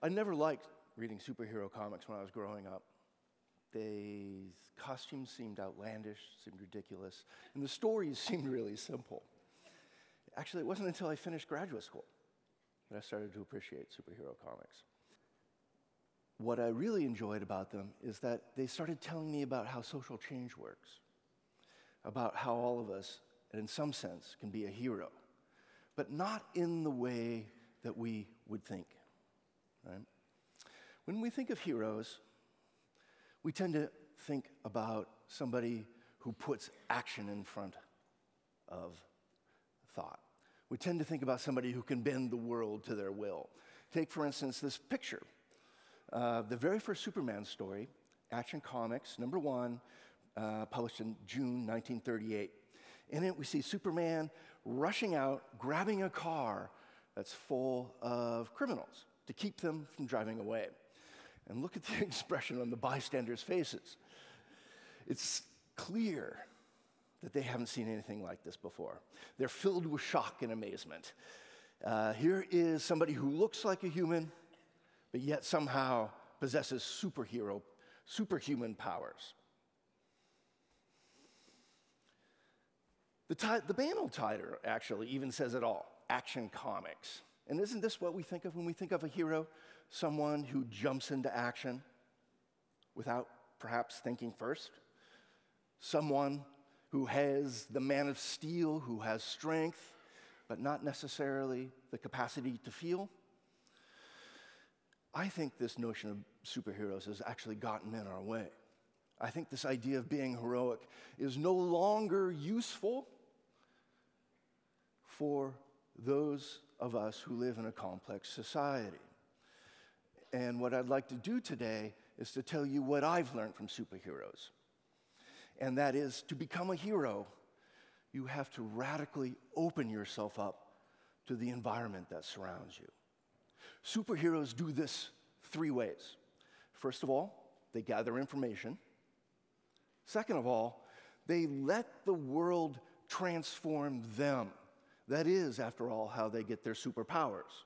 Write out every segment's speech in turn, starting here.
I never liked reading superhero comics when I was growing up. The costumes seemed outlandish, seemed ridiculous, and the stories seemed really simple. Actually, it wasn't until I finished graduate school that I started to appreciate superhero comics. What I really enjoyed about them is that they started telling me about how social change works, about how all of us, in some sense, can be a hero, but not in the way that we would think. Right? When we think of heroes, we tend to think about somebody who puts action in front of thought. We tend to think about somebody who can bend the world to their will. Take, for instance, this picture. Uh, the very first Superman story, Action Comics, number one, uh, published in June 1938. In it, we see Superman rushing out, grabbing a car that's full of criminals to keep them from driving away. And look at the expression on the bystanders' faces. It's clear that they haven't seen anything like this before. They're filled with shock and amazement. Uh, here is somebody who looks like a human, but yet somehow possesses superhero, superhuman powers. The, ti- the Banner title actually even says it all Action Comics. And isn't this what we think of when we think of a hero? Someone who jumps into action without perhaps thinking first? Someone who has the man of steel, who has strength, but not necessarily the capacity to feel? I think this notion of superheroes has actually gotten in our way. I think this idea of being heroic is no longer useful for those of us who live in a complex society. And what I'd like to do today is to tell you what I've learned from superheroes. And that is to become a hero, you have to radically open yourself up to the environment that surrounds you. Superheroes do this three ways. First of all, they gather information. Second of all, they let the world transform them. That is, after all, how they get their superpowers.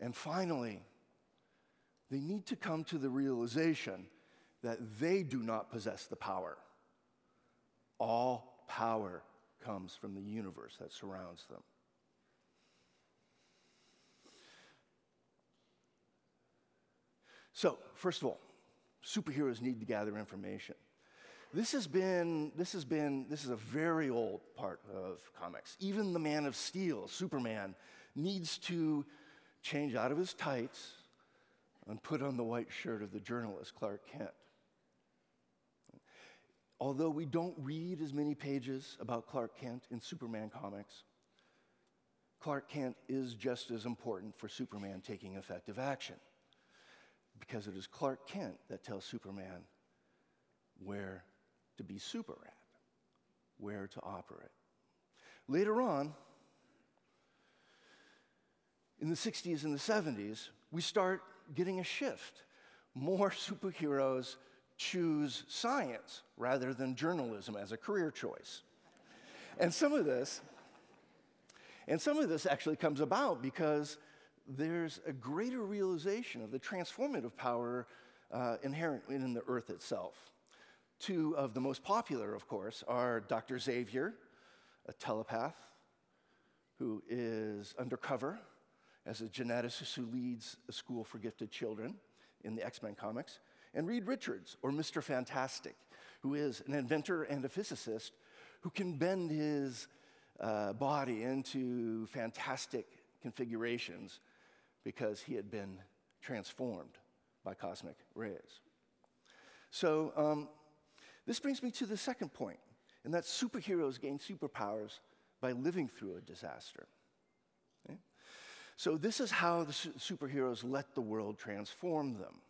And finally, they need to come to the realization that they do not possess the power. All power comes from the universe that surrounds them. So, first of all, superheroes need to gather information. This has been, this has been, this is a very old part of comics. Even the Man of Steel, Superman, needs to change out of his tights and put on the white shirt of the journalist Clark Kent. Although we don't read as many pages about Clark Kent in Superman comics, Clark Kent is just as important for Superman taking effective action because it is Clark Kent that tells Superman where to be super at, where to operate. Later on, in the 60s and the 70s, we start getting a shift. More superheroes choose science rather than journalism as a career choice. And some of this, and some of this actually comes about because there's a greater realization of the transformative power uh, inherent in the earth itself. Two of the most popular, of course, are Dr. Xavier, a telepath who is undercover as a geneticist who leads a school for gifted children in the X Men comics, and Reed Richards, or Mr. Fantastic, who is an inventor and a physicist who can bend his uh, body into fantastic configurations because he had been transformed by cosmic rays. So, um, this brings me to the second point, and that superheroes gain superpowers by living through a disaster. Okay? So, this is how the su- superheroes let the world transform them.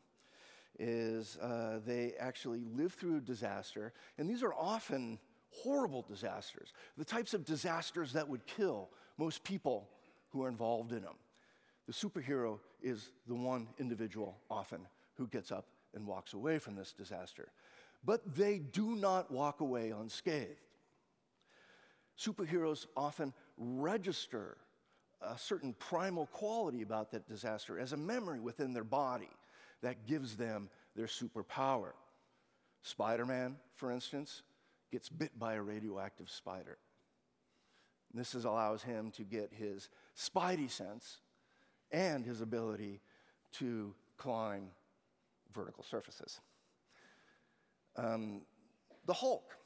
Is uh, they actually live through a disaster, and these are often horrible disasters, the types of disasters that would kill most people who are involved in them. The superhero is the one individual often who gets up and walks away from this disaster. But they do not walk away unscathed. Superheroes often register a certain primal quality about that disaster as a memory within their body that gives them their superpower. Spider Man, for instance, gets bit by a radioactive spider. This is, allows him to get his spidey sense and his ability to climb vertical surfaces. Um, the Hulk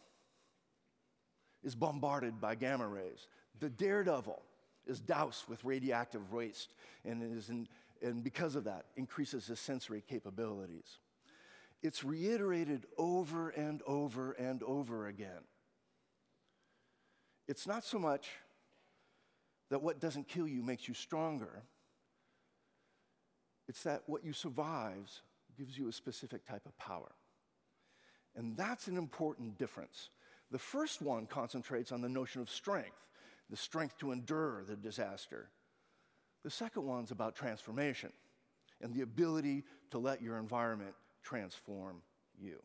is bombarded by gamma rays. The Daredevil is doused with radioactive waste and, is in, and because of that, increases his sensory capabilities. It's reiterated over and over and over again. It's not so much that what doesn't kill you makes you stronger, it's that what you survives gives you a specific type of power. And that's an important difference. The first one concentrates on the notion of strength, the strength to endure the disaster. The second one's about transformation and the ability to let your environment transform you.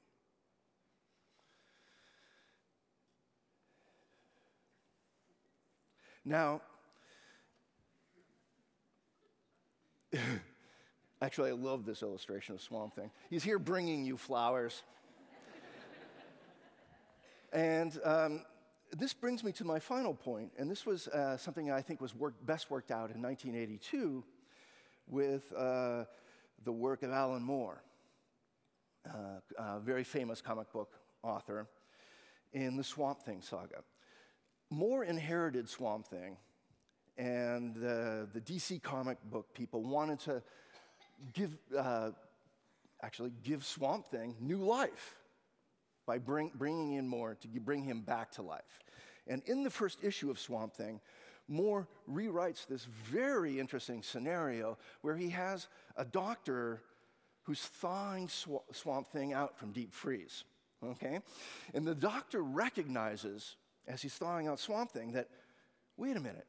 Now, actually, I love this illustration of Swamp Thing. He's here bringing you flowers. And um, this brings me to my final point, and this was uh, something I think was best worked out in 1982 with uh, the work of Alan Moore, uh, a very famous comic book author, in the Swamp Thing saga. Moore inherited Swamp Thing, and the DC comic book people wanted to give, uh, actually give Swamp Thing new life by bring, bringing in Moore to bring him back to life. And in the first issue of Swamp Thing, Moore rewrites this very interesting scenario where he has a doctor who's thawing sw- Swamp Thing out from deep freeze. Okay? And the doctor recognizes, as he's thawing out Swamp Thing, that, wait a minute,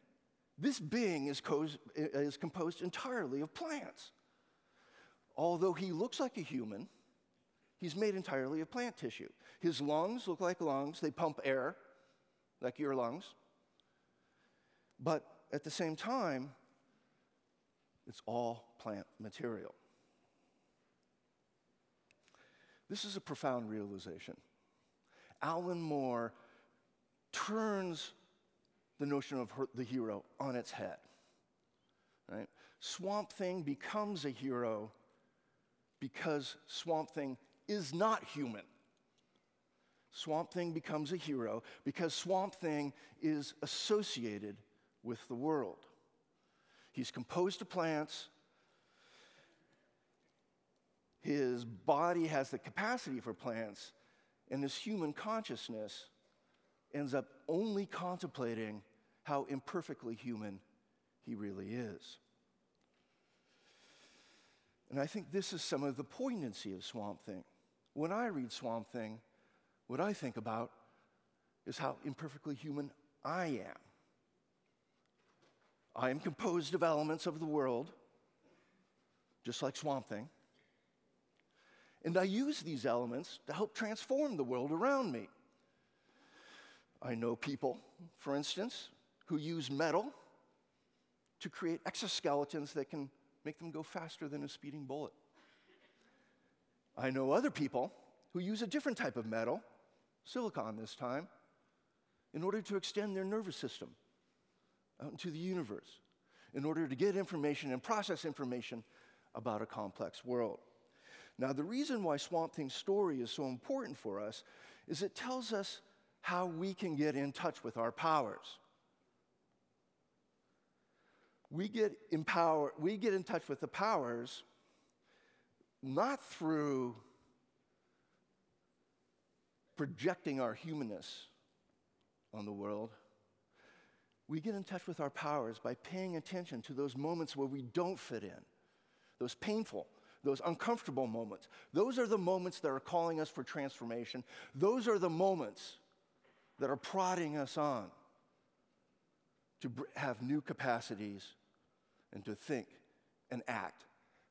this being is, is composed entirely of plants. Although he looks like a human, He's made entirely of plant tissue. His lungs look like lungs, they pump air like your lungs. But at the same time, it's all plant material. This is a profound realization. Alan Moore turns the notion of her, the hero on its head. Right? Swamp Thing becomes a hero because Swamp Thing is not human. Swamp Thing becomes a hero because Swamp Thing is associated with the world. He's composed of plants. His body has the capacity for plants, and his human consciousness ends up only contemplating how imperfectly human he really is. And I think this is some of the poignancy of Swamp Thing. When I read Swamp Thing, what I think about is how imperfectly human I am. I am composed of elements of the world, just like Swamp Thing. And I use these elements to help transform the world around me. I know people, for instance, who use metal to create exoskeletons that can make them go faster than a speeding bullet. I know other people who use a different type of metal, silicon this time, in order to extend their nervous system out into the universe, in order to get information and process information about a complex world. Now, the reason why Swamp Thing's story is so important for us is it tells us how we can get in touch with our powers. We get, empower, we get in touch with the powers not through projecting our humanness on the world. We get in touch with our powers by paying attention to those moments where we don't fit in, those painful, those uncomfortable moments. Those are the moments that are calling us for transformation. Those are the moments that are prodding us on to have new capacities and to think and act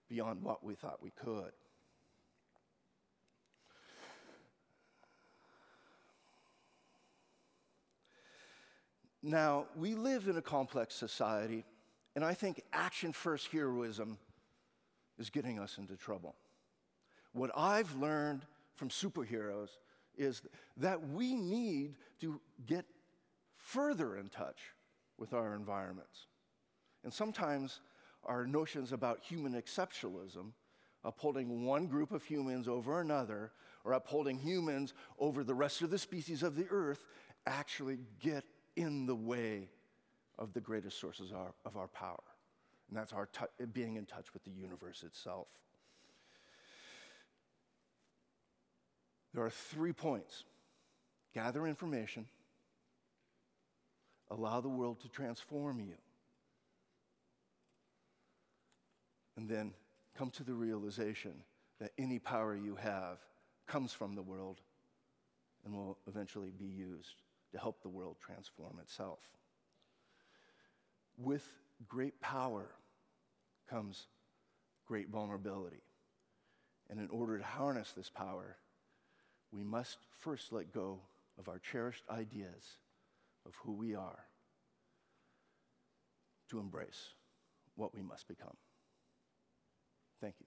beyond what we thought we could. Now, we live in a complex society And I think action first heroism is getting us into trouble. What I've learned from superheroes is that we need to get further in touch with our environments. And sometimes our notions about human exceptionalism, upholding one group of humans over another, or upholding humans over the rest of the species of the earth, actually get in the way of the greatest sources of our, of our power. And that's our being in touch with the universe itself. There are three points gather information, allow the world to transform you, and then come to the realization that any power you have comes from the world and will eventually be used to help the world transform itself. With great power comes great vulnerability. And in order to harness this power, we must first let go of our cherished ideas of who we are to embrace what we must become. Thank you.